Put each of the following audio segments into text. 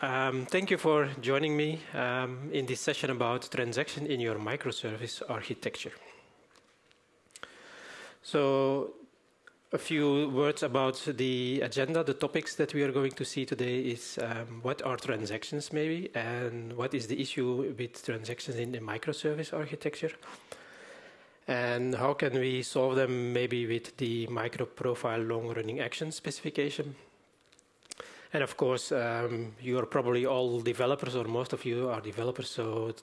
Um, thank you for joining me um, in this session about transaction in your microservice architecture. So a few words about the agenda. The topics that we are going to see today is um, what are transactions maybe and what is the issue with transactions in the microservice architecture and how can we solve them maybe with the micro profile long running action specification. And of course, um, you are probably all developers or most of you are developers, so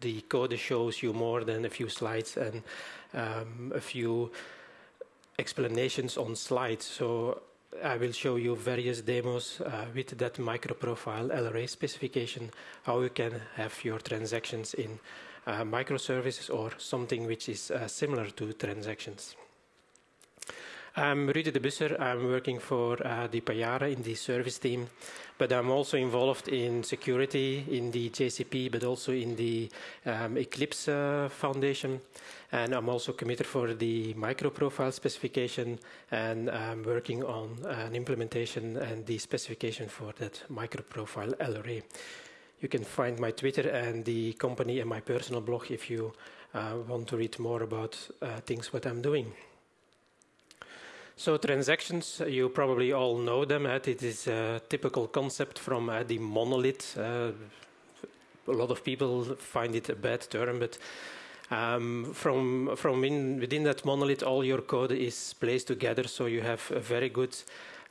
the code shows you more than a few slides and um, a few explanations on slides. So I will show you various demos uh, with that microprofile LRA specification, how you can have your transactions in uh, microservices or something which is uh, similar to transactions. I'm Rudy De Busscher. I'm working for uh, the Payara in the service team, but I'm also involved in security in the JCP, but also in the um, Eclipse uh, Foundation. And I'm also committed for the microprofile specification, and I'm working on an implementation and the specification for that microprofile LRA. You can find my Twitter and the company and my personal blog if you uh, want to read more about uh, things what I'm doing. So transactions, you probably all know them. It is a typical concept from uh, the monolith. Uh, a lot of people find it a bad term, but um, from from in, within that monolith, all your code is placed together, so you have a very good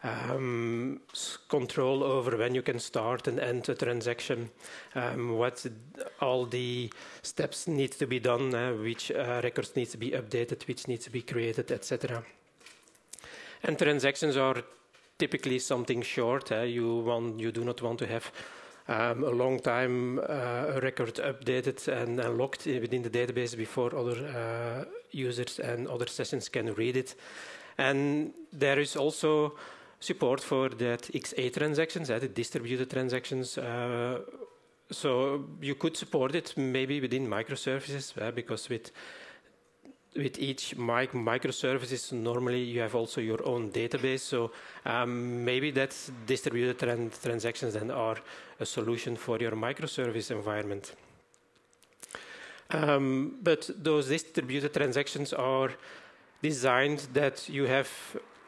um, control over when you can start and end a transaction, um, what all the steps need to be done, uh, which uh, records need to be updated, which needs to be created, etc. And transactions are typically something short. Uh, you want, you do not want to have um, a long time uh, record updated and, and, locked within the database before other uh, users and other sessions can read it. And there is also support for that XA transactions, uh, the distributed transactions. Uh, so you could support it maybe within microservices uh, because with with each mic microservices, normally you have also your own database. So um, maybe that distributed tran transactions then are a solution for your microservice environment. Um, but those distributed transactions are designed that you have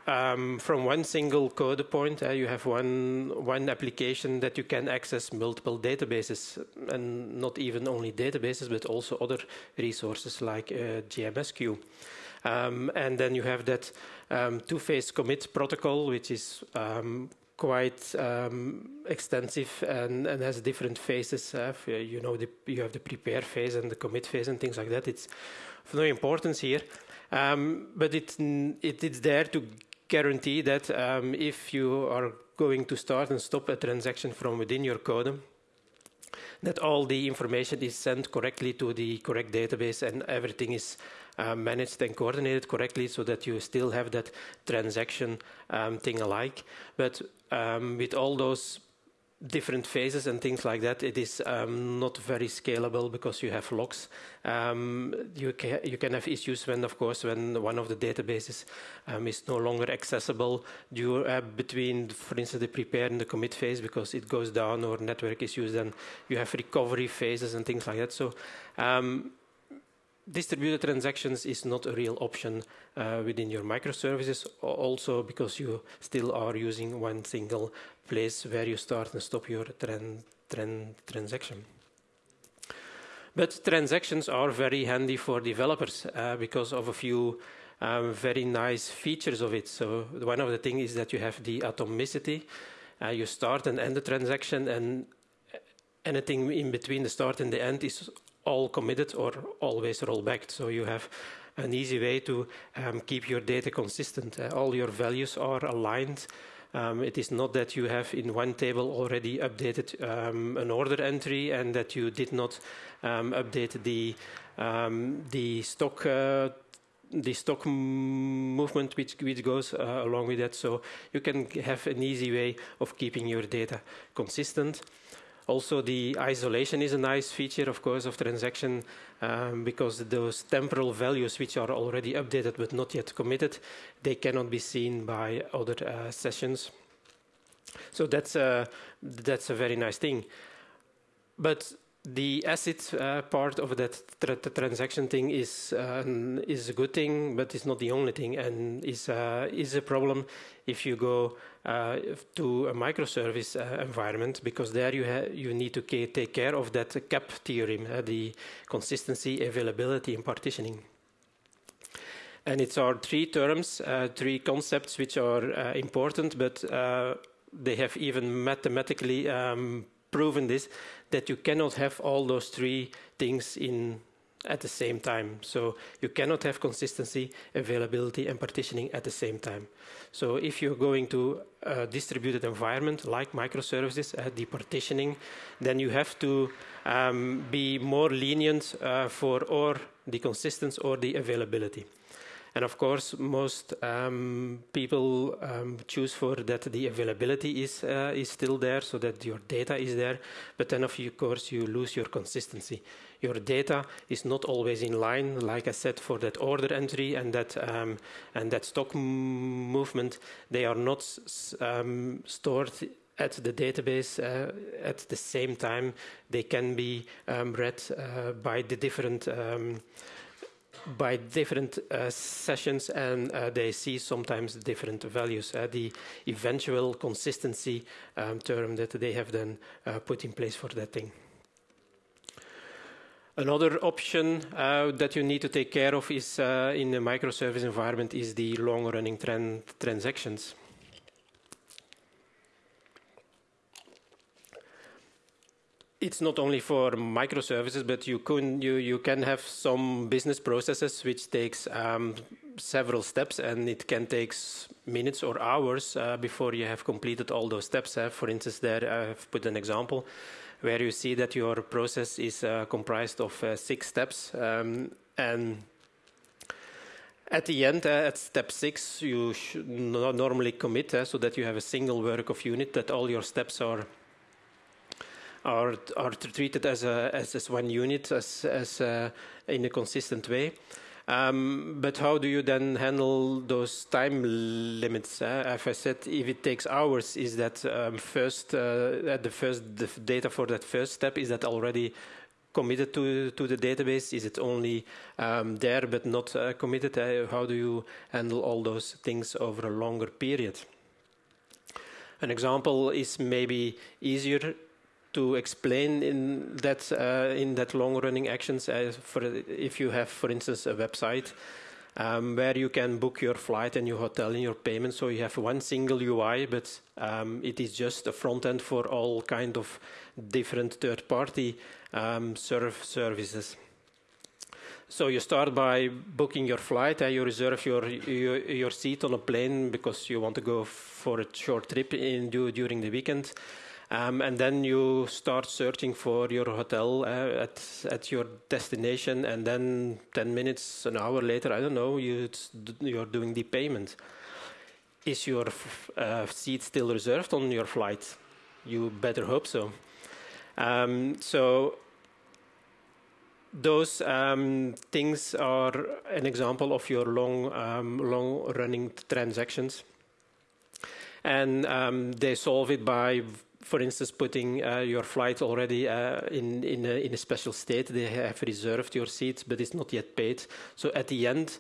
um, from one single code point, uh, you have one one application that you can access multiple databases, and not even only databases, but also other resources like uh, JMS queue. Um, and then you have that um, two-phase commit protocol, which is um, quite um, extensive and, and, has different phases. Uh, you know, the, you have the prepare phase and the commit phase and things like that. It's of no importance here. Um, but it, it, it's there to guarantee that um, if you are going to start and stop a transaction from within your code, that all the information is sent correctly to the correct database and everything is uh, managed and coordinated correctly so that you still have that transaction um, thing alike. But um, with all those different phases and things like that, it is um, not very scalable because you have locks. Um, you, ca you can have issues when, of course, when one of the databases um, is no longer accessible due, uh, between, for instance, the prepare and the commit phase because it goes down or network issues, then you have recovery phases and things like that. So um, distributed transactions is not a real option uh, within your microservices, also because you still are using one single place where you start and stop your tran tran transaction. But transactions are very handy for developers uh, because of a few um, very nice features of it. So one of the things is that you have the atomicity. Uh, you start and end the transaction and anything in between the start and the end is all committed or always rollbacked. So you have an easy way to um, keep your data consistent. Uh, all your values are aligned. Um, it is not that you have in one table already updated um, an order entry and that you did not um, update the um, the stock uh, the stock movement which, which goes uh, along with that. So you can have an easy way of keeping your data consistent. Also, the isolation is a nice feature, of course, of transaction um, because those temporal values which are already updated but not yet committed, they cannot be seen by other uh, sessions. So that's a, that's a very nice thing. But the ACID uh, part of that tra transaction thing is uh, is a good thing, but it's not the only thing, and is uh, is a problem if you go uh, to a microservice uh, environment because there you you need to take care of that CAP theorem, uh, the consistency, availability, and partitioning. And it's our three terms, three concepts which are important, but they have even mathematically um, proven this that you cannot have all those three things in at the same time. So you cannot have consistency, availability, and partitioning at the same time. So if you're going to a distributed environment like microservices, uh, the partitioning, then you have to um, be more lenient uh, for or the consistency or the availability. And of course, most um, people um, choose for that the availability is uh, is still there, so that your data is there. But then, of course, you lose your consistency. Your data is not always in line, like I said, for that order entry and that um, and that stock movement. They are not um, stored at the database uh, at the same time. They can be um, read uh, by the different um, by different uh, sessions and uh, they see sometimes different values. Uh, the eventual consistency um, term that they have then uh, put in place for that thing. Another option uh, that you need to take care of is uh, in a microservice environment is the long-running tran transactions. It's not only for microservices, but you can you you can have some business processes which takes um, several steps, and it can take minutes or hours uh, before you have completed all those steps. Uh, for instance, there I have put an example where you see that your process is uh, comprised of uh, six steps, um, and at the end, uh, at step six, you should normally commit uh, so that you have a single work of unit that all your steps are are are treated as a as, one unit as as uh, in a consistent way. Um, but how do you then handle those time limits? Uh, as I said, if it takes hours, is that um, first uh, at the first the data for that first step is that already committed to to the database? Is it only um, there but not uh, committed? Uh, how do you handle all those things over a longer period? An example is maybe easier to explain in that uh, in that long running actions uh, for if you have for instance a website um, where you can book your flight and your hotel and your payment. So you have one single UI but um, it is just a front end for all kind of different third party um, services. So you start by booking your flight and you reserve your, your, your seat on a plane because you want to go for a short trip in during the weekend um, and then you start searching for your hotel uh, at at your destination, and then ten minutes, an hour later, I don't know, you you're doing the payment. Is your uh, seat still reserved on your flight? You better hope so. Um, so those um, things are an example of your long, um, long-running transactions, and um, they solve it by for instance, putting uh, your flight already uh, in, in a, in, a, special state. They have reserved your seat, but it's not yet paid. So at the end,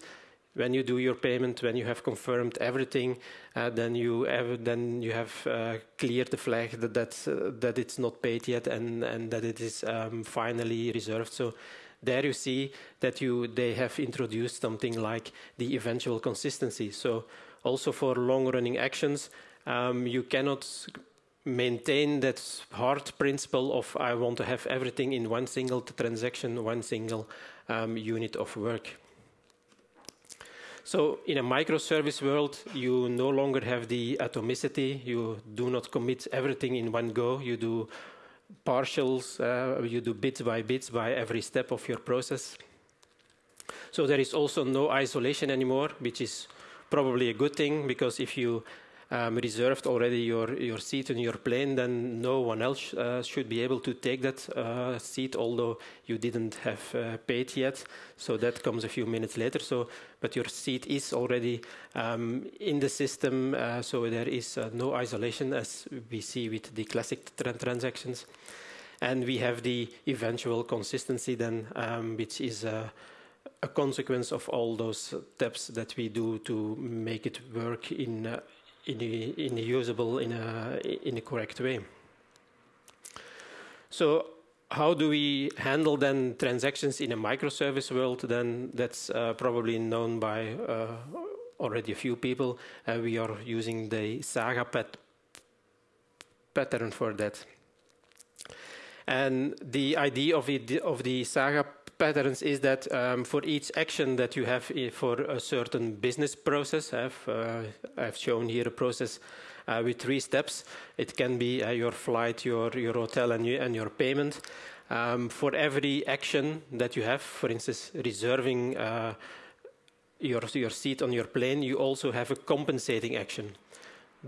when you do your payment, when you have confirmed everything, uh, then you have then you have uh, cleared the flag that that, uh, that it's not paid yet and and that it is um, finally reserved. So there you see that you they have introduced something like the eventual consistency. So also for long running actions, um, you cannot maintain that hard principle of I want to have everything in one single transaction, one single um, unit of work. So in a microservice world, you no longer have the atomicity. You do not commit everything in one go. You do partials, uh, you do bits by bits by every step of your process. So there is also no isolation anymore, which is probably a good thing because if you um, reserved already your, your seat in your plane, then no one else uh, should be able to take that uh, seat, although you didn't have uh, paid yet. So that comes a few minutes later. So, but your seat is already um, in the system, uh, so there is uh, no isolation as we see with the classic tra transactions. And we have the eventual consistency then, um, which is uh, a consequence of all those steps that we do to make it work in uh, in a, in a usable in a in a correct way. So how do we handle then transactions in a microservice world? Then that's uh, probably known by uh, already a few people. Uh, we are using the Saga pat pattern for that. And the idea of, it, of the Saga patterns is that um, for each action that you have for a certain business process, I've, uh, I've shown here a process uh, with three steps. It can be uh, your flight, your, your hotel, and, you, and your payment. Um, for every action that you have, for instance, reserving uh, your, your seat on your plane, you also have a compensating action,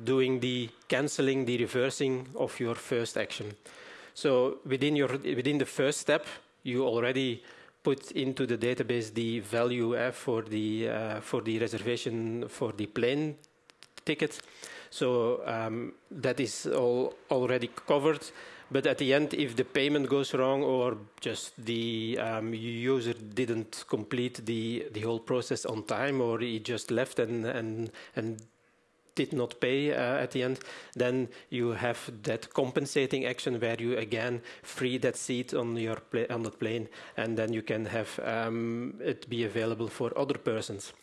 doing the canceling, the reversing of your first action. So within, your, within the first step, you already put into the database the value uh, for, the, uh, for the reservation for the plane ticket. So um, that is all already covered. But at the end, if the payment goes wrong or just the um, user didn't complete the, the whole process on time or he just left and, and, and did not pay uh, at the end, then you have that compensating action where you again free that seat on your on that plane, and then you can have um, it be available for other persons.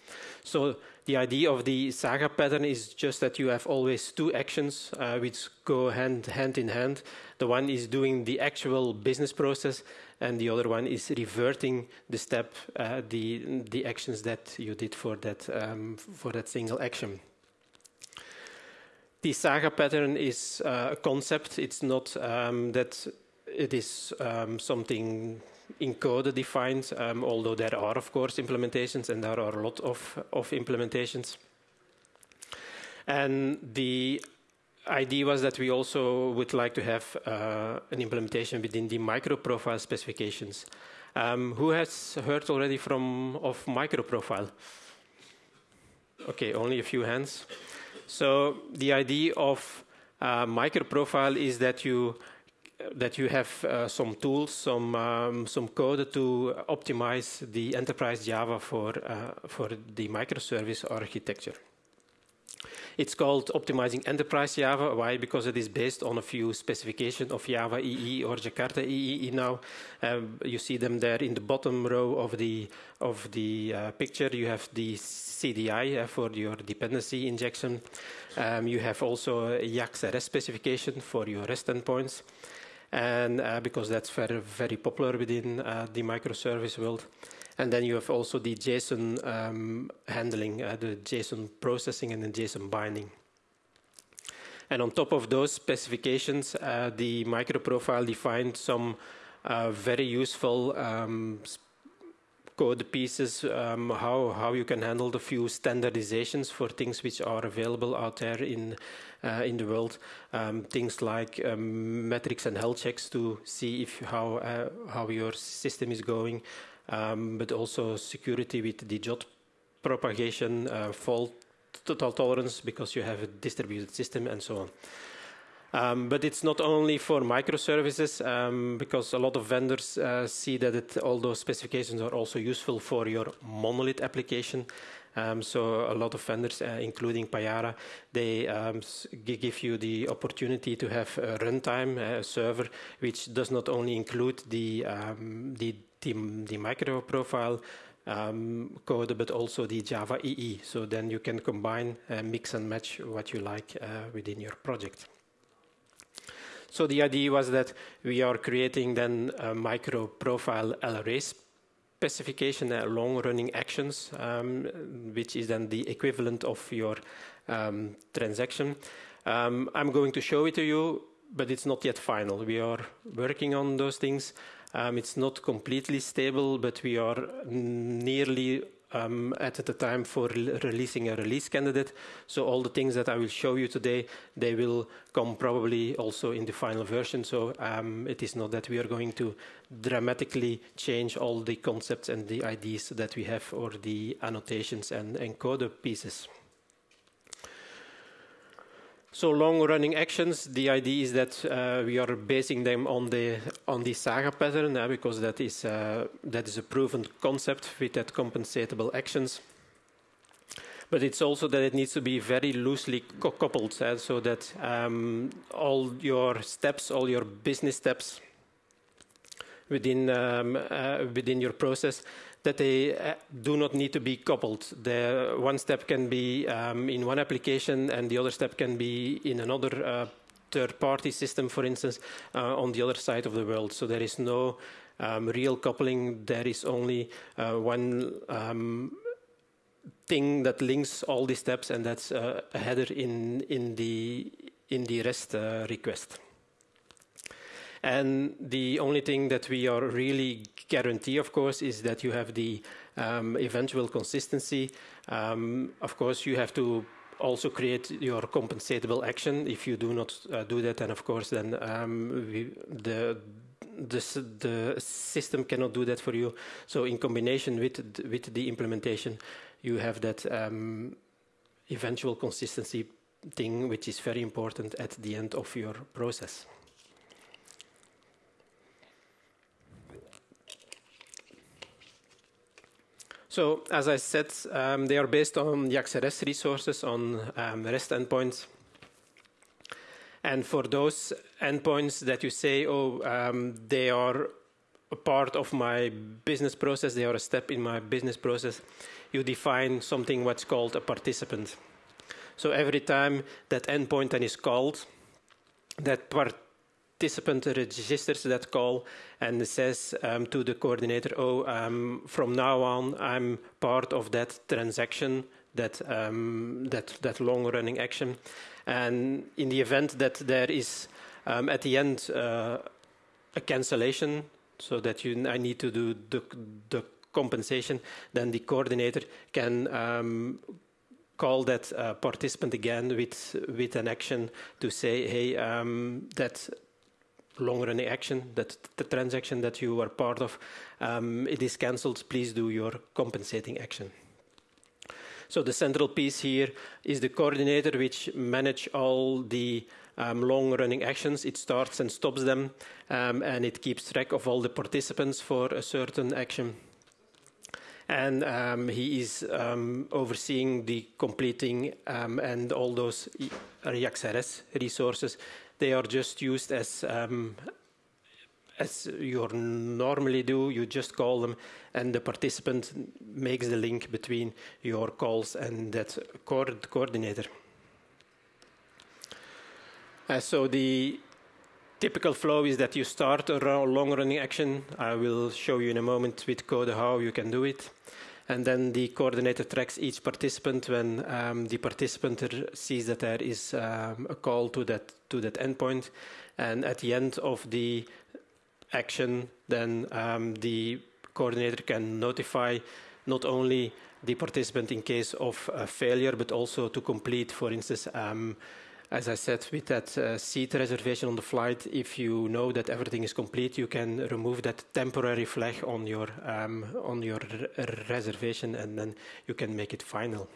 So the idea of the saga pattern is just that you have always two actions uh, which go hand hand in hand. The one is doing the actual business process, and the other one is reverting the step, uh, the the actions that you did for that um, for that single action. The saga pattern is uh, a concept. It's not um, that it is um, something in code defined, um, although there are, of course, implementations, and there are a lot of, of implementations. And the idea was that we also would like to have uh, an implementation within the microprofile specifications. Um, who has heard already from of microprofile? Okay, only a few hands. So the idea of uh, microprofile is that you that you have uh, some tools, some um, some code to optimize the enterprise Java for uh, for the microservice architecture. It's called Optimizing Enterprise Java. Why? Because it is based on a few specifications of Java EE or Jakarta EE now. Um, you see them there in the bottom row of the of the uh, picture. You have the CDI uh, for your dependency injection. Um, you have also a JAX-RS specification for your REST endpoints. And uh, because that's very, very popular within uh, the microservice world. And then you have also the JSON um, handling, uh, the JSON processing and the JSON binding. And on top of those specifications, uh, the microprofile defined some uh, very useful um, code pieces, um, how, how you can handle the few standardizations for things which are available out there in, uh, in the world. Um, things like um, metrics and health checks to see if how, uh, how your system is going um, but also security with the JWT propagation, uh, fault total tolerance because you have a distributed system and so on. Um, but it's not only for microservices um, because a lot of vendors uh, see that it, all those specifications are also useful for your monolith application. Um, so a lot of vendors, uh, including Payara, they um, give you the opportunity to have a runtime, a server, which does not only include the, um, the the, the micro profile um, code, but also the Java EE. So then you can combine, uh, mix and match what you like uh, within your project. So the idea was that we are creating then a micro profile LRA specification, uh, long running actions, um, which is then the equivalent of your um, transaction. Um, I'm going to show it to you, but it's not yet final. We are working on those things. Um, it's not completely stable, but we are nearly um, at the time for releasing a release candidate. So all the things that I will show you today, they will come probably also in the final version. So um, it is not that we are going to dramatically change all the concepts and the ideas that we have or the annotations and, code pieces. So long-running actions, the idea is that uh, we are basing them on the on the Saga pattern uh, because that is uh, that is a proven concept with that compensatable actions. But it's also that it needs to be very loosely coupled, uh, so that um, all your steps, all your business steps within um, uh, within your process that they uh, do not need to be coupled. The one step can be um, in one application and the other step can be in another uh, third-party system, for instance, uh, on the other side of the world. So there is no um, real coupling. There is only uh, one um, thing that links all these steps, and that's uh, a header in in the in the REST uh, request. And the only thing that we are really guarantee, of course, is that you have the um, eventual consistency. Um, of course, you have to also create your compensatable action. If you do not uh, do that, then of course, then um, we, the, the the system cannot do that for you. So, in combination with with the implementation, you have that um, eventual consistency thing, which is very important at the end of your process. So, as I said, um, they are based on JAX-RS resources on um, REST endpoints. And for those endpoints that you say, oh, um, they are a part of my business process, they are a step in my business process, you define something what's called a participant. So every time that endpoint then is called, that part participant registers that call and says um, to the coordinator, oh, um, from now on, I'm part of that transaction, that, um, that, that long-running action. And in the event that there is, um, at the end, uh, a cancellation, so that you, I need to do the, the compensation, then the coordinator can um, call that uh, participant again with with an action to say, hey, um, that long-running action, that the transaction that you are part of, um, it is cancelled, please do your compensating action. So the central piece here is the coordinator which manage all the um, long-running actions. It starts and stops them, um, and it keeps track of all the participants for a certain action. And um, he is um, overseeing the completing um, and all those JAX-RS resources they are just used as um, as you normally do. You just call them, and the participant makes the link between your calls and that coordinator. Uh, so the typical flow is that you start a long-running action. I will show you in a moment with code how you can do it. And then the coordinator tracks each participant when um, the participant sees that there is um, a call to that to that endpoint. And at the end of the action, then um, the coordinator can notify not only the participant in case of a failure, but also to complete, for instance, um, as I said, with that uh, seat reservation on the flight, if you know that everything is complete, you can remove that temporary flag on your um, on your reservation, and then you can make it final.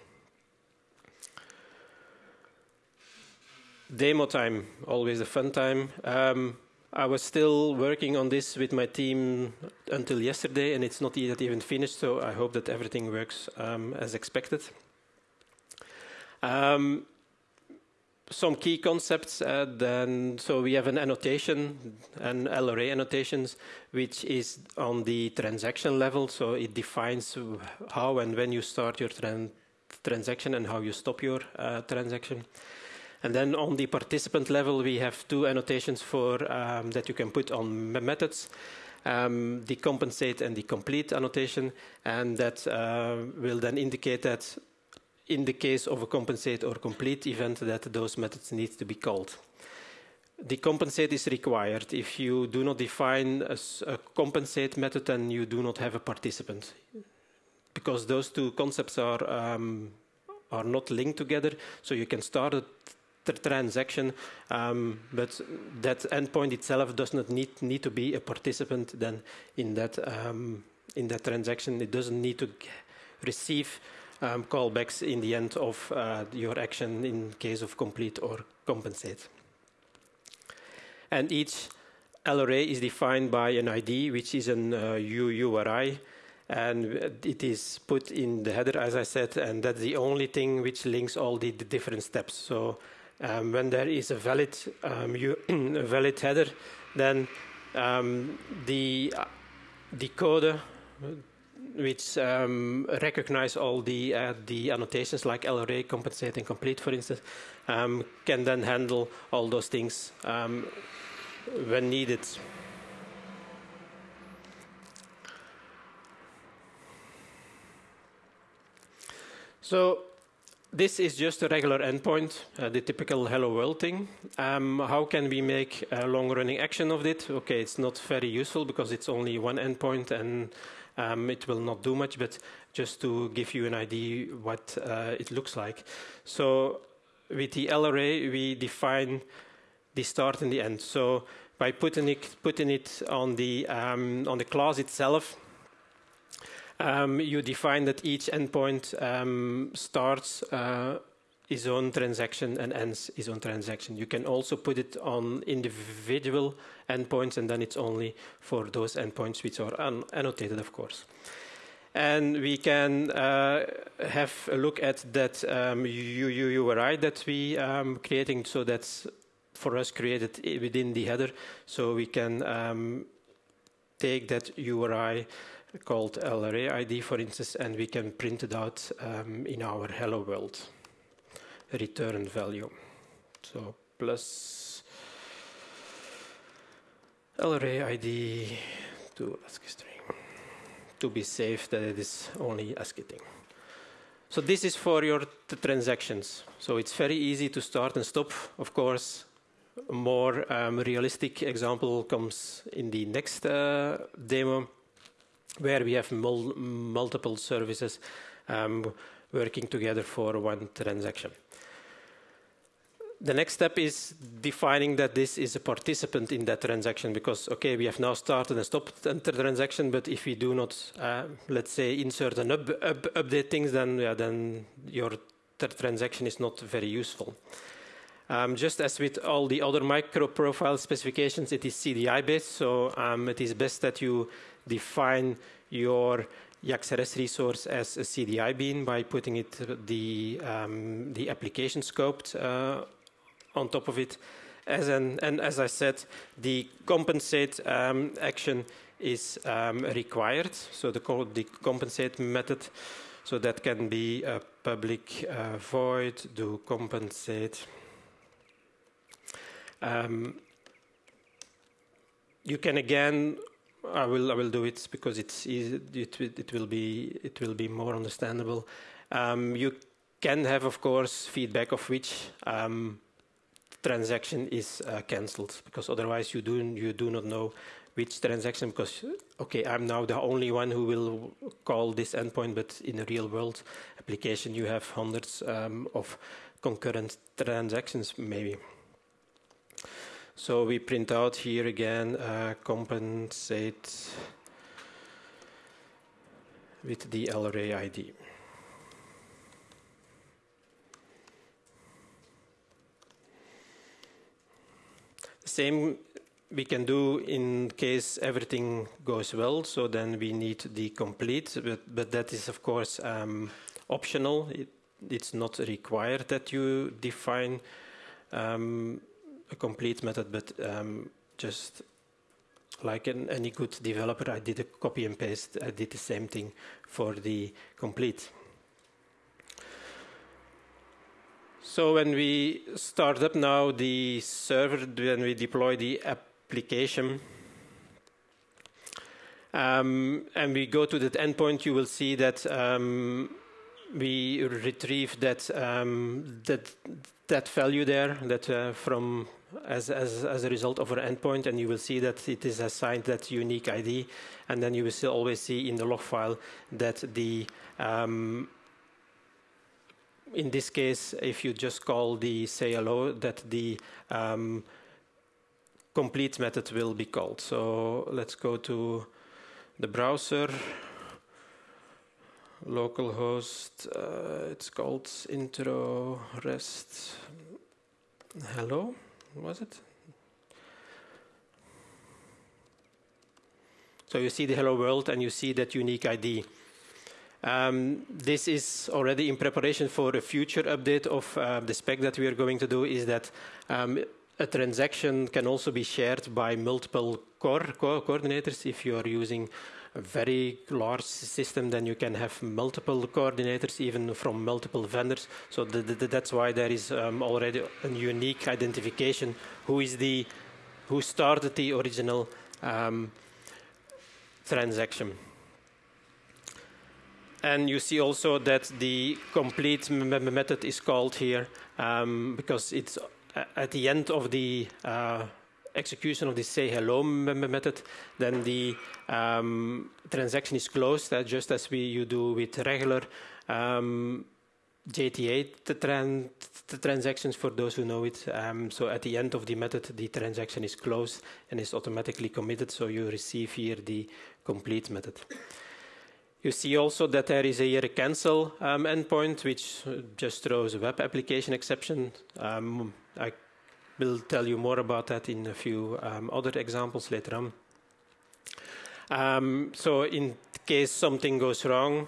Demo time, always a fun time. Um, I was still working on this with my team until yesterday, and it's not yet even finished. So I hope that everything works um, as expected. Um, some key concepts uh, then so we have an annotation an LRA annotations which is on the transaction level. So it defines how and when you start your tran transaction and how you stop your uh, transaction. And then on the participant level we have two annotations for um, that you can put on methods. Um, the compensate and the complete annotation. And that uh, will then indicate that in the case of a compensate or complete event that those methods need to be called. The compensate is required. If you do not define a, a compensate method, then you do not have a participant. because those two concepts are um, are not linked together. So you can start a transaction, um, but that endpoint itself does not need need to be a participant then in that um, in that transaction. It doesn't need to receive um, callbacks in the end of uh, your action in case of complete or compensate. And each LRA is defined by an ID, which is an uh, UURI, and it is put in the header, as I said, and that's the only thing which links all the, the different steps. So um, when there is a valid, um, a valid header, then um, the uh, decoder which um, recognize all the uh, the annotations like LRA, compensate, and complete, for instance, um, can then handle all those things um, when needed. So this is just a regular endpoint, uh, the typical hello world thing. Um, how can we make a long running action of it? Okay, it's not very useful because it's only one endpoint and um, it will not do much, but just to give you an idea what uh, it looks like. So with the LRA, we define the start and the end. So by putting it, putting it on, the, um, on the class itself, um, you define that each endpoint um, starts uh, his own transaction and ends his own transaction. You can also put it on individual endpoints, and then it's only for those endpoints which are annotated, of course. And we can uh, have a look at that um, that we um, creating. So that's for us created within the header. So we can um, take that URI called LRA ID, for instance, and we can print it out um, in our hello world return value. So plus LRA ID to ASCII string to be safe that it is only ASCII thing. So this is for your transactions. So it's very easy to start and stop. Of course, a more um, realistic example comes in the next uh, demo, where we have mul multiple services um, working together for one transaction the next step is defining that this is a participant in that transaction because, okay, we have now started and stopped the transaction, but if we do not, uh, let's say, insert and up, up, update things, then, yeah, then your transaction is not very useful. Um, just as with all the other micro profile specifications, it is CDI based, so um, it is best that you define your JAX-RS resource as a CDI bean by putting it the um, the application scoped uh, on top of it. As an, and as I said, the compensate um, action is um, required. So the, the, compensate method, so that can be a public uh, void do compensate. Um, you can again. I will. I will do it because it's easy. It, it will be. It will be more understandable. Um, you can have, of course, feedback of which um, transaction is uh, cancelled because otherwise you do you do not know which transaction because okay I'm now the only one who will call this endpoint but in a real world application you have hundreds um, of concurrent transactions maybe. So we print out here again uh, compensate with the LRA ID Same we can do in case everything goes well, so then we need the complete, but, but that is of course um, optional. It, it's not required that you define um, a complete method, but um, just like an, any good developer, I did a copy and paste. I did the same thing for the complete. So when we start up now the server, when we deploy the application, um, and we go to that endpoint, you will see that um, we retrieve that um, that that value there that uh, from as, as, as a result of our endpoint, and you will see that it is assigned that unique ID, and then you will still always see in the log file that the um, in this case, if you just call the say hello, that the um, complete method will be called. So let's go to the browser, localhost, uh, it's called intro rest hello, was it? So you see the hello world and you see that unique ID. Um, this is already in preparation for a future update of uh, the spec that we are going to do is that um, a transaction can also be shared by multiple core co coordinators if you are using a very large system, then you can have multiple coordinators, even from multiple vendors. So the, the, that's why there is um, already a unique identification. Who is the, who started the original um, transaction? And you see also that the complete method is called here um, because it's at the end of the uh, execution of the say hello method, then the um, transaction is closed, uh, just as we you do with regular um, JTA tran transactions for those who know it. Um, so at the end of the method, the transaction is closed and is automatically committed, so you receive here the complete method. You see also that there is a cancel um, endpoint, which just throws a web application exception. Um, I will tell you more about that in a few um, other examples later on. Um, so in case something goes wrong,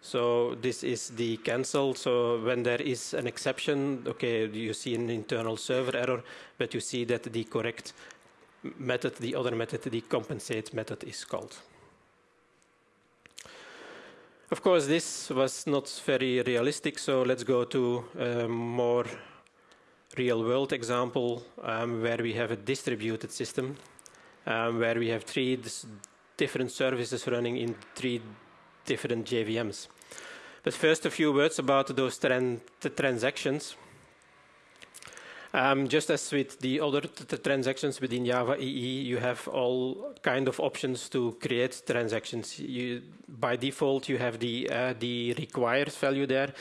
so this is the cancel. So when there is an exception, okay, you see an internal server error, but you see that the correct method, the other method, the compensate method is called. Of course, this was not very realistic, so let's go to a more real-world example um, where we have a distributed system, um, where we have three different services running in three different JVMs. But first, a few words about those tran transactions. Um, just as with the other transactions within Java EE, you have all kind of options to create transactions. You, by default, you have the, uh, the required value there.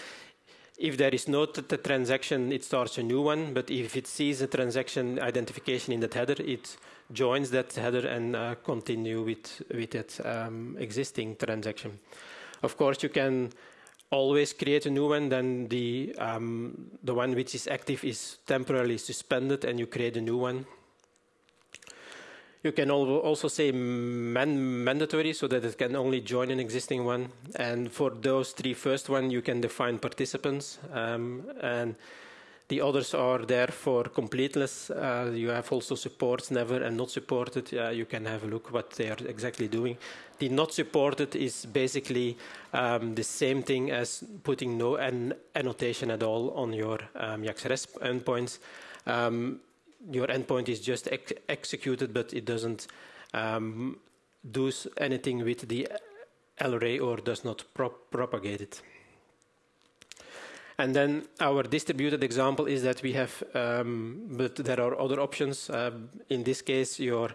If there is no transaction, it starts a new one. But if it sees a transaction identification in that header, it joins that header and uh, continue with with that um, existing transaction. Of course, you can always create a new one, then the, um, the one which is active is temporarily suspended and you create a new one. You can also say man mandatory so that it can only join an existing one. And for those three first one, you can define participants. Um, and the others are there for completeness. Uh, you have also supports never and not supported. Uh, you can have a look what they are exactly doing. The not supported is basically um, the same thing as putting no an annotation at all on your um, REST endpoints. Um, your endpoint is just ex executed, but it doesn't um, do anything with the LRA or does not prop propagate it. And then our distributed example is that we have, um, but there are other options. Uh, in this case, your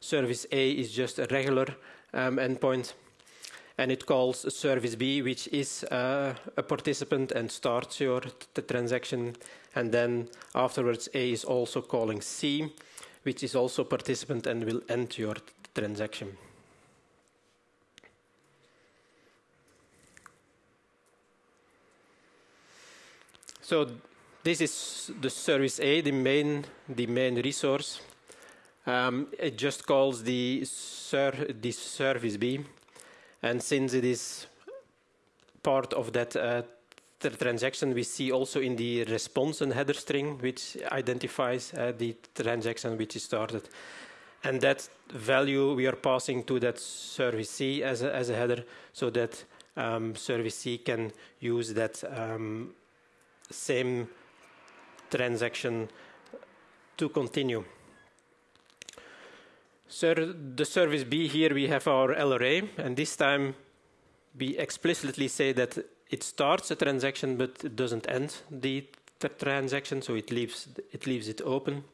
service A is just a regular um, endpoint, and it calls service B, which is uh, a participant and starts your transaction. And then afterwards, A is also calling C, which is also participant and will end your transaction. So this is the service A, the main, the main resource. Um, it just calls the, ser the service B. And since it is part of that uh, transaction, we see also in the response and header string, which identifies uh, the transaction which is started. And that value we are passing to that service C as a, as a header so that um, service C can use that um, same transaction to continue. So the service B here we have our LRA and this time we explicitly say that it starts a transaction but it doesn't end the transaction so it leaves it leaves it open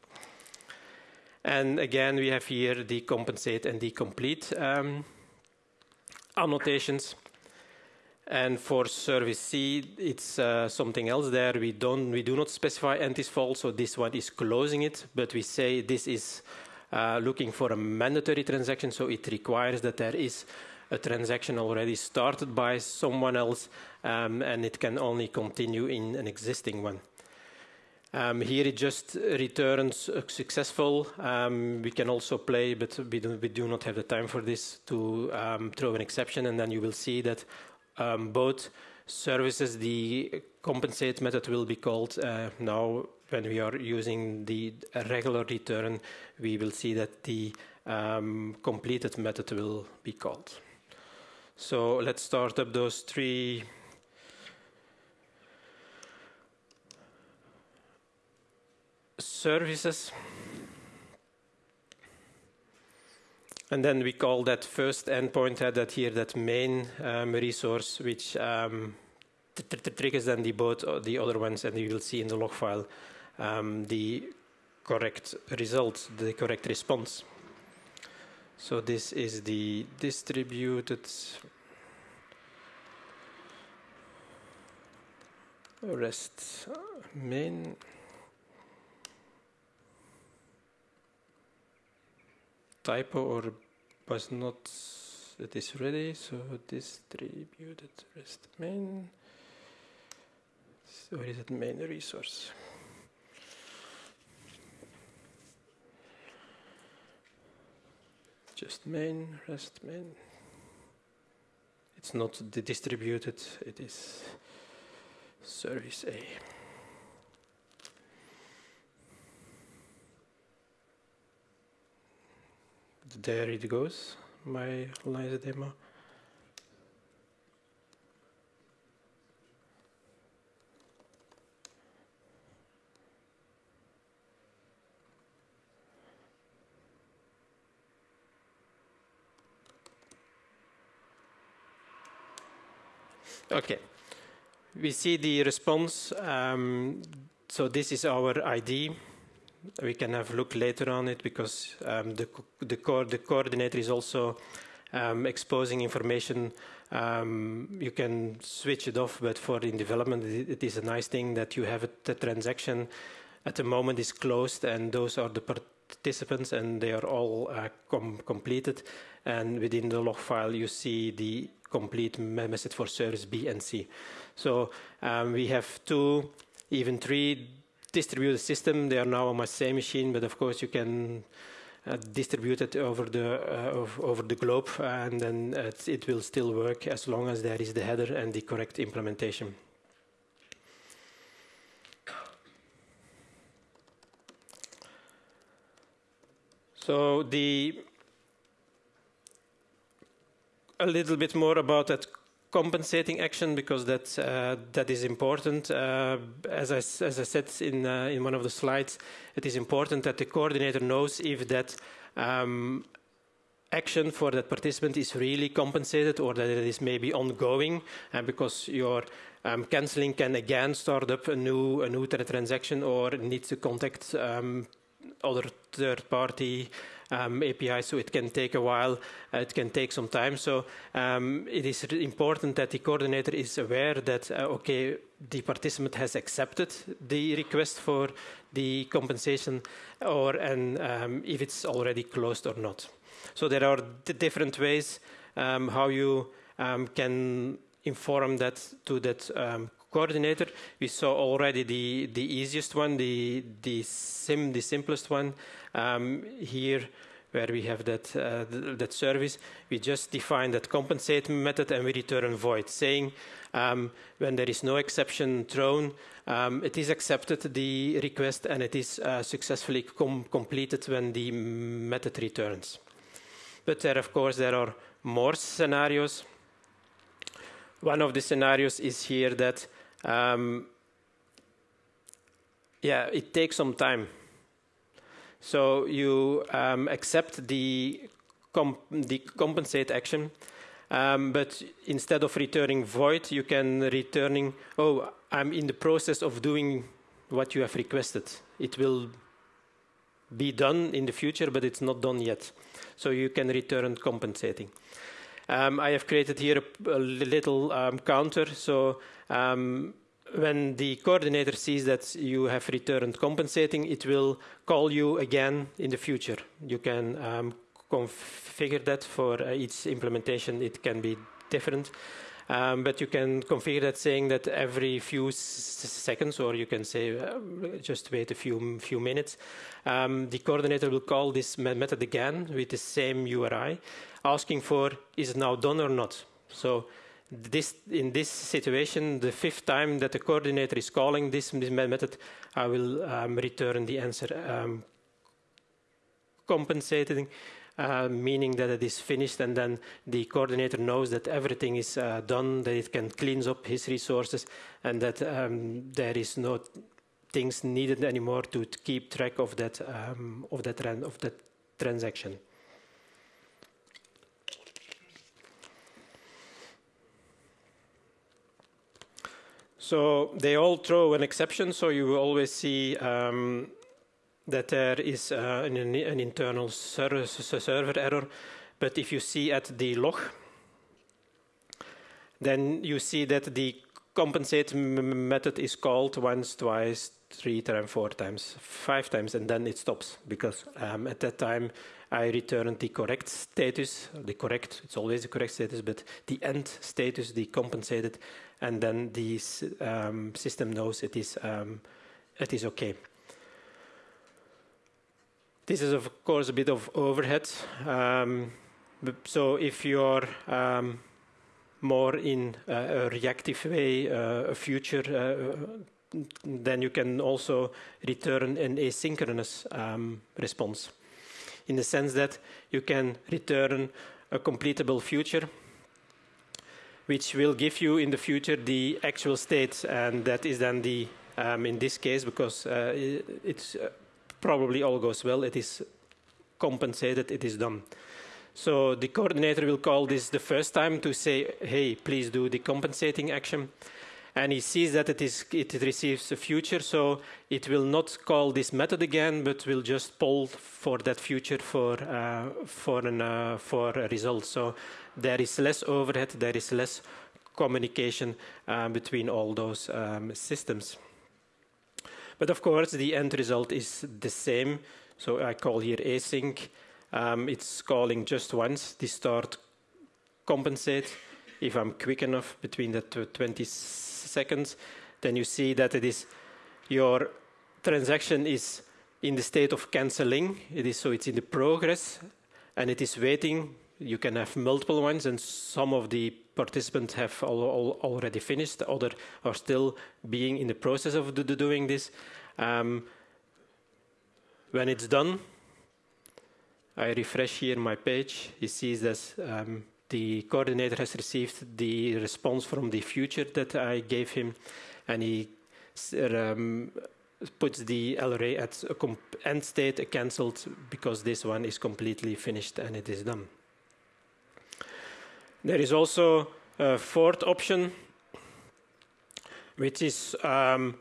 And again, we have here the compensate and the complete um, annotations. And for service C, it's uh, something else there. We don't, we do not specify and is false, so this one is closing it, but we say this is uh, looking for a mandatory transaction, so it requires that there is a transaction already started by someone else, um, and it can only continue in an existing one. Um, here it just returns successful. Um, we can also play, but we do, we do, not have the time for this, to um, throw an exception, and then you will see that um, both services, the compensate method will be called uh, now when we are using the regular return, we will see that the um, completed method will be called. So let's start up those three services. And then we call that first endpoint uh, that here that main um, resource, which um, triggers then the both uh, the other ones, and you will see in the log file um, the correct result, the correct response. So this is the distributed rest main. Typo or was not it is ready so distributed rest main. So where is it main resource? Just main rest main. It's not the distributed it is service A there it goes, my Lines demo. Okay, we see the response. Um, so this is our ID we can have a look later on it because um, the, the, co the, coordinator is also um, exposing information. Um, you can switch it off, but for in development, it, is a nice thing that you have a, the transaction at the moment is closed, and those are the participants, and they are all uh, com completed. And within the log file, you see the complete message for service B and C. So um, we have two, even three distributed system. They are now on my same machine, but of course you can uh, distribute it over the uh, over the globe, and then it will still work as long as there is the header and the correct implementation. So the a little bit more about that compensating action because that uh, that is important. Uh, as I as I said in uh, in one of the slides, it is important that the coordinator knows if that um, action for that participant is really compensated or that it is maybe ongoing, uh, because your um, canceling can again start up a new a new transaction or needs to contact um, other third party um, API, so it can take a while, uh, it can take some time. So um, it is important that the coordinator is aware that, uh, okay, the participant has accepted the request for the compensation or and um, if it's already closed or not. So there are different ways um, how you um, can inform that to that um, coordinator. We saw already the, the easiest one, the, the, sim, the simplest one. Um, here, where we have that, uh, th that service, we just define that compensate method and we return void, saying um, when there is no exception thrown, um, it is accepted the request and it is uh, successfully com completed when the method returns. But there, of course, there are more scenarios. One of the scenarios is here that um, yeah, it takes some time. So you um, accept the, comp the compensate action, um, but instead of returning void, you can returning, oh, I'm in the process of doing what you have requested. It will be done in the future, but it's not done yet. So you can return compensating. Um, I have created here a, a little um, counter. So um, when the coordinator sees that you have returned compensating, it will call you again in the future. You can um, configure that for uh, each implementation. It can be different. Um, but you can configure that saying that every few seconds, or you can say uh, just wait a few few minutes, um, the coordinator will call this method again with the same URI, asking for is it now done or not. So this, in this situation, the fifth time that the coordinator is calling this, this method, I will um, return the answer um, compensating, uh, meaning that it is finished, and then the coordinator knows that everything is uh, done, that it can clean up his resources, and that um, there is no things needed anymore to keep track of that um, of that of that transaction. So they all throw an exception, so you will always see um, that there is uh, an, an, internal server, server error. But if you see at the log, then you see that the compensate method is called once, twice, three times, four times, five times, and then it stops because um, at that time I return the correct status, the correct, it's always the correct status, but the end status, the compensated, and then the um, system knows it is, um, it is okay. This is, of course, a bit of overhead. Um, so if you're um, more in a reactive way, uh, a future, uh, then you can also return an asynchronous um, response in the sense that you can return a completable future which will give you in the future the actual state, and that is then the um, in this case because uh, it's uh, probably all goes well, it is compensated, it is done. So the coordinator will call this the first time to say, hey, please do the compensating action. And he sees that it, is, it receives a future, so it will not call this method again, but will just poll for that future for, uh, for, an, uh, for a result. So there is less overhead, there is less communication um, between all those um, systems. But of course, the end result is the same. So I call here async. Um, it's calling just once the start compensate. If I'm quick enough between the 20 seconds, then you see that it is your transaction is in the state of canceling. It is so it's in the progress and it is waiting you can have multiple ones, and some of the participants have all, all already finished. Other are still being in the process of do, doing this. Um, when it's done, I refresh here my page. He sees that um, the coordinator has received the response from the future that I gave him, and he um, puts the LRA at a end state, cancelled, because this one is completely finished and it is done. There is also a fourth option, which is um,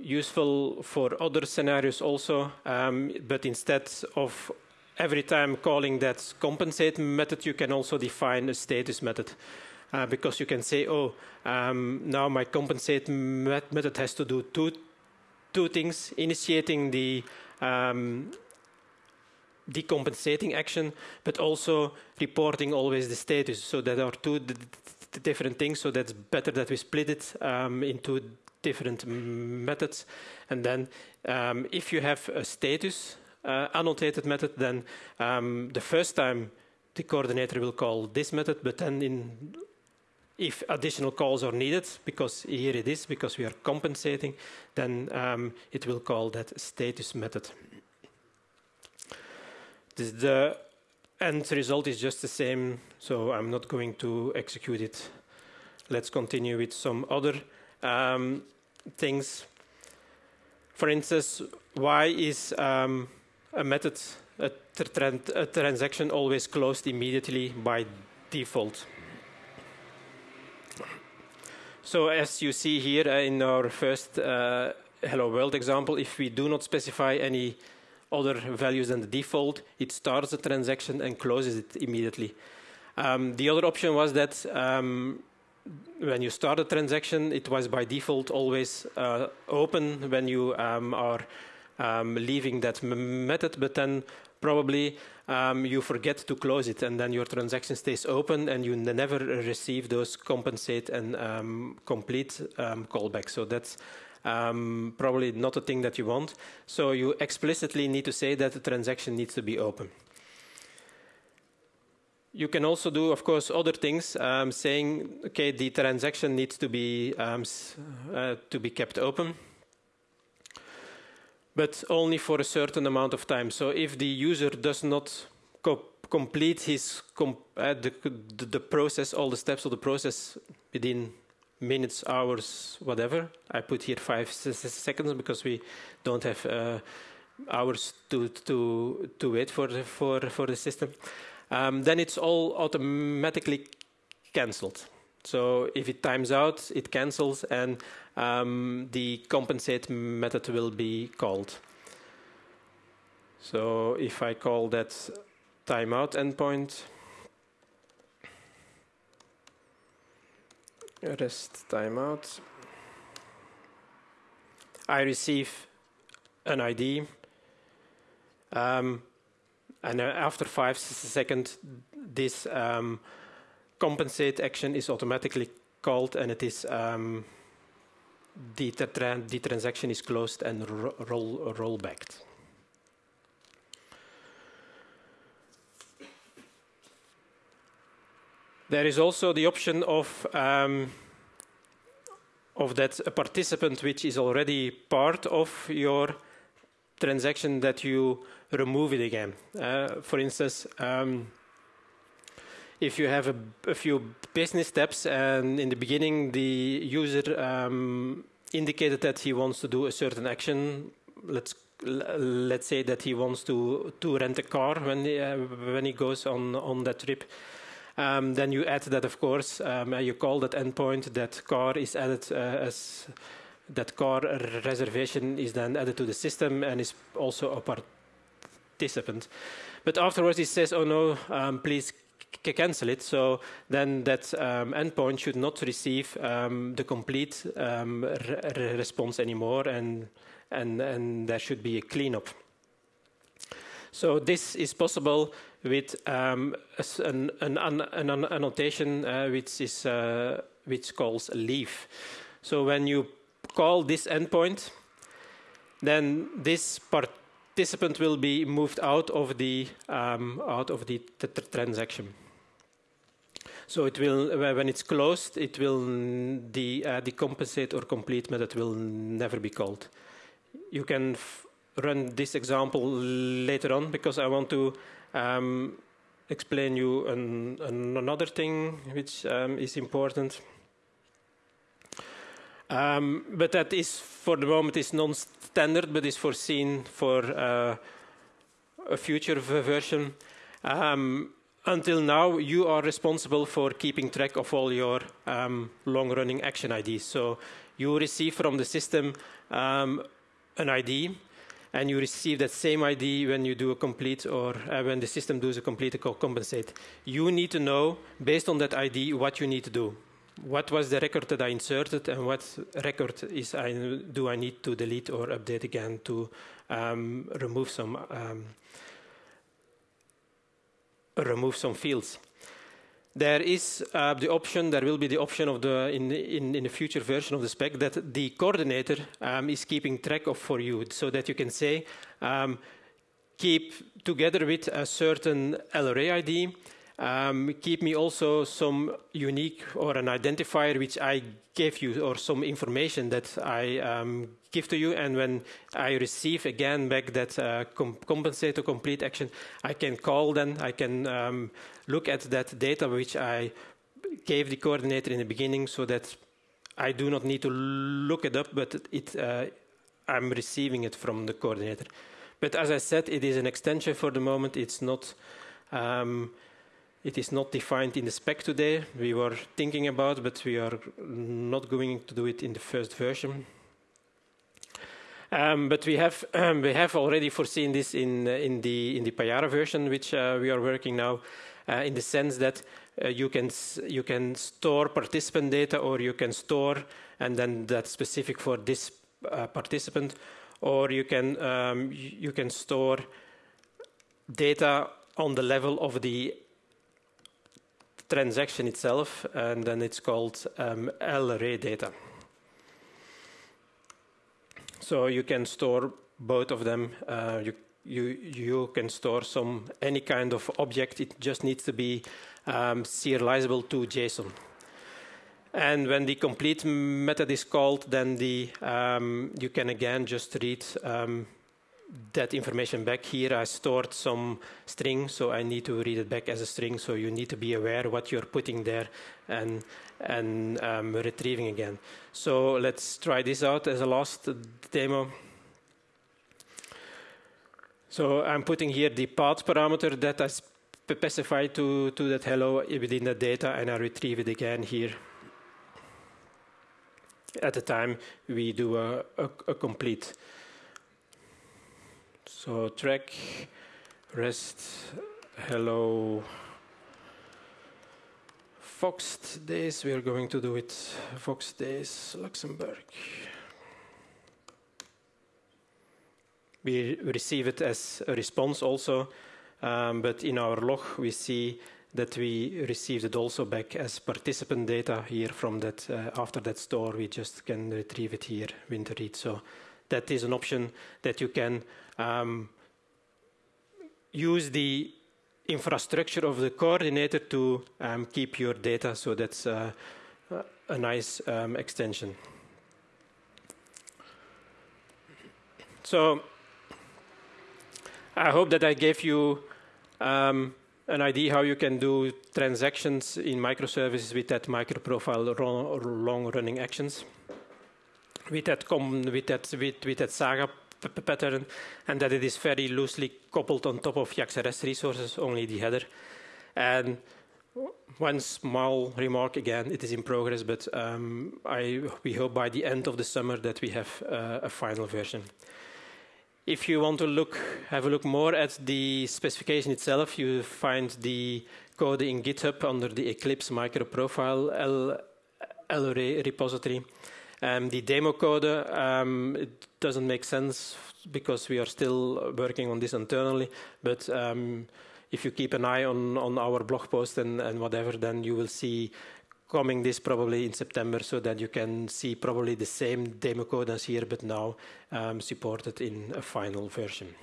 useful for other scenarios also, um, but instead of every time calling that compensate method, you can also define a status method. Uh, because you can say, oh, um, now my compensate met method has to do two, two things, initiating the um, decompensating action, but also reporting always the status. So there are two different things. So that's better that we split it um, into different methods. And then um, if you have a status uh, annotated method, then um, the first time the coordinator will call this method, but then in if additional calls are needed, because here it is, because we are compensating, then um, it will call that status method the end result is just the same, so I'm not going to execute it. Let's continue with some other um, things. For instance, why is um, a method, a, a, transaction always closed immediately by default? So as you see here uh, in our first uh, Hello World example, if we do not specify any other values than the default, it starts the transaction and closes it immediately. Um, the other option was that um, when you start a transaction, it was by default always uh, open when you um, are um, leaving that method, but then probably um, you forget to close it and then your transaction stays open and you never receive those compensate and um, complete callbacks. So that's um, probably not a thing that you want. So you explicitly need to say that the transaction needs to be open. You can also do, of course, other things, um, saying, okay, the transaction needs to be um, uh, to be kept open, but only for a certain amount of time. So if the user does not co complete his com uh, the, the, the process, all the steps of the process within minutes, hours, whatever. I put here five seconds because we don't have uh, hours to to to wait for the, for for the system. Um, then it's all automatically cancelled. So if it times out, it cancels, and um, the compensate method will be called. So if I call that timeout endpoint. rest timeout. I receive an ID, um, and uh, after five seconds, this um, compensate action is automatically called, and it is um, the, tra the transaction is closed and ro roll. There is also the option of um, of that a participant which is already part of your transaction that you remove it again. Uh, for instance, um, if you have a, a, few business steps and in the beginning the user um, indicated that he wants to do a certain action, let's let's say that he wants to to rent a car when he, uh, when he goes on on that trip. Um, then you add that, of course, um, you call that endpoint, that car is added uh, as that car reservation is then added to the system and is also a participant. But afterwards, it says, oh no, um, please cancel it. So then that um, endpoint should not receive um, the complete um, re response anymore, and, and, and there should be a cleanup. So this is possible with um, an, an, an, annotation uh, which is uh, which calls leave. So when you call this endpoint, then this participant will be moved out of the um, out of the transaction. So it will, when it's closed, it will the uh, decompensate or complete method will never be called. You can run this example later on because I want to um, explain you an, an another thing which um, is important. Um, but that is, for the moment, is non-standard, but is foreseen for uh, a future version. Um, until now, you are responsible for keeping track of all your um, long-running action IDs. So you receive from the system um, an ID, and you receive that same ID when you do a complete or uh, when the system does a complete or compensate. You need to know, based on that ID, what you need to do. What was the record that I inserted and what record is I, do I need to delete or update again to um, remove some um, remove some fields. There is uh, the option, there will be the option of the, in, in, in the future version of the spec that the coordinator um, is keeping track of for you so that you can say, um, keep together with a certain LRA ID, um, keep me also some unique or an identifier which I gave you or some information that I um, give to you. And when I receive again back that uh, com compensate complete action, I can call then, I can um, look at that data which I gave the coordinator in the beginning so that I do not need to look it up, but it, uh, I'm receiving it from the coordinator. But as I said, it is an extension for the moment. It's not, um, it is not defined in the spec today. We were thinking about, but we are not going to do it in the first version. Um, but we have um, we have already foreseen this in in the in the Payara version, which uh, we are working now, uh, in the sense that uh, you can you can store participant data, or you can store, and then that's specific for this uh, participant, or you can um, you can store data on the level of the transaction itself, and then it's called um, LRA data. So you can store both of them. Uh, you, you, you can store some any kind of object. It just needs to be um, serializable to JSON. And when the complete method is called, then the, um, you can again just read um, that information back here. I stored some string, so I need to read it back as a string. So you need to be aware what you're putting there and and um, retrieving again. So let's try this out as a last demo. So I'm putting here the path parameter that I specify to, to that hello within the data, and I retrieve it again here. At the time we do a, a, a complete so track rest hello Voxxed Days. We are going to do it Voxxed Days Luxembourg. We receive it as a response also, um, but in our log we see that we received it also back as participant data here from that uh, after that store. We just can retrieve it here winter read. So that is an option that you can um, use the infrastructure of the coordinator to um, keep your data. So that's uh, a nice um, extension. So I hope that I gave you um, an idea how you can do transactions in microservices with that microprofile long-running actions. With that, with that, with, with that Saga pattern and that it is very loosely coupled on top of JAX-RS resources, only the header. And one small remark again, it is in progress, but um, I, we hope by the end of the summer that we have uh, a final version. If you want to look, have a look more at the specification itself, you find the code in GitHub under the Eclipse microprofile L, L repository. Um, the demo code, um, it doesn't make sense because we are still working on this internally, but um, if you keep an eye on, on our blog post and, and whatever, then you will see coming this probably in September so that you can see probably the same demo code as here, but now um, supported in a final version.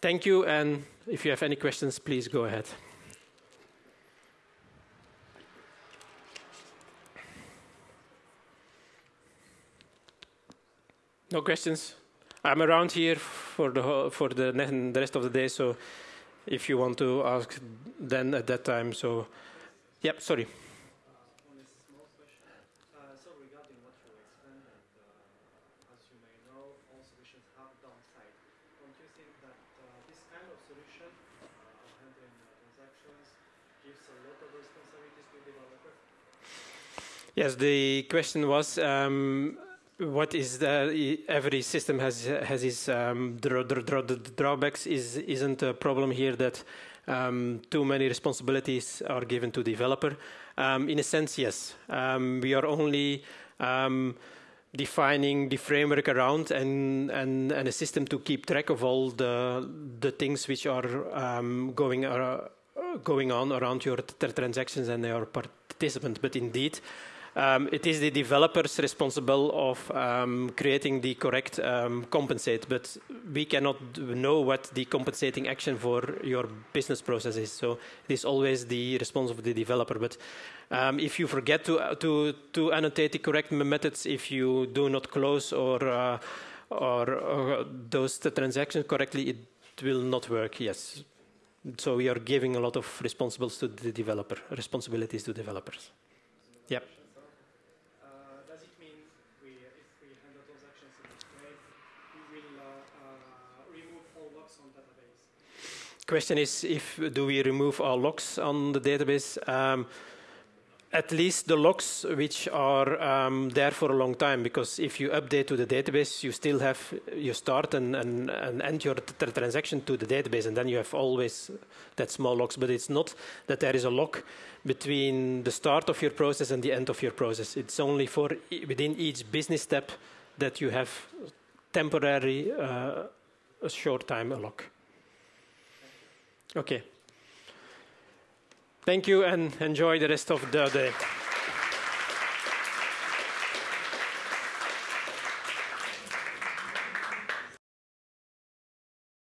Thank you, and if you have any questions, please go ahead. No questions? I'm around here for the for the, the rest of the day, so if you want to ask, then at that time. So, yep. Sorry. Yes, the question was um, what is the every system has has its um, drawbacks is isn't a problem here that um, too many responsibilities are given to developer. Um, in a sense yes. Um, we are only um, defining the framework around and, and and a system to keep track of all the the things which are um, going uh, going on around your transactions and your participant but indeed um, it is the developers responsible of um, creating the correct um, compensate, but we cannot know what the compensating action for your business process is. So it is always the response of the developer. But um, if you forget to, to, to annotate the correct methods, if you do not close or, uh, or, or those transactions correctly, it will not work. Yes. So we are giving a lot of responsibilities to the developer, responsibilities to developers. Yep. Question is if do we remove all locks on the database? Um, at least the logs which are um, there for a long time because if you update to the database you still have you start and, and, and end your transaction to the database and then you have always that small logs but it's not that there is a log between the start of your process and the end of your process. It's only for within each business step that you have temporary uh, a short time a log okay Thank you and enjoy the rest of the day.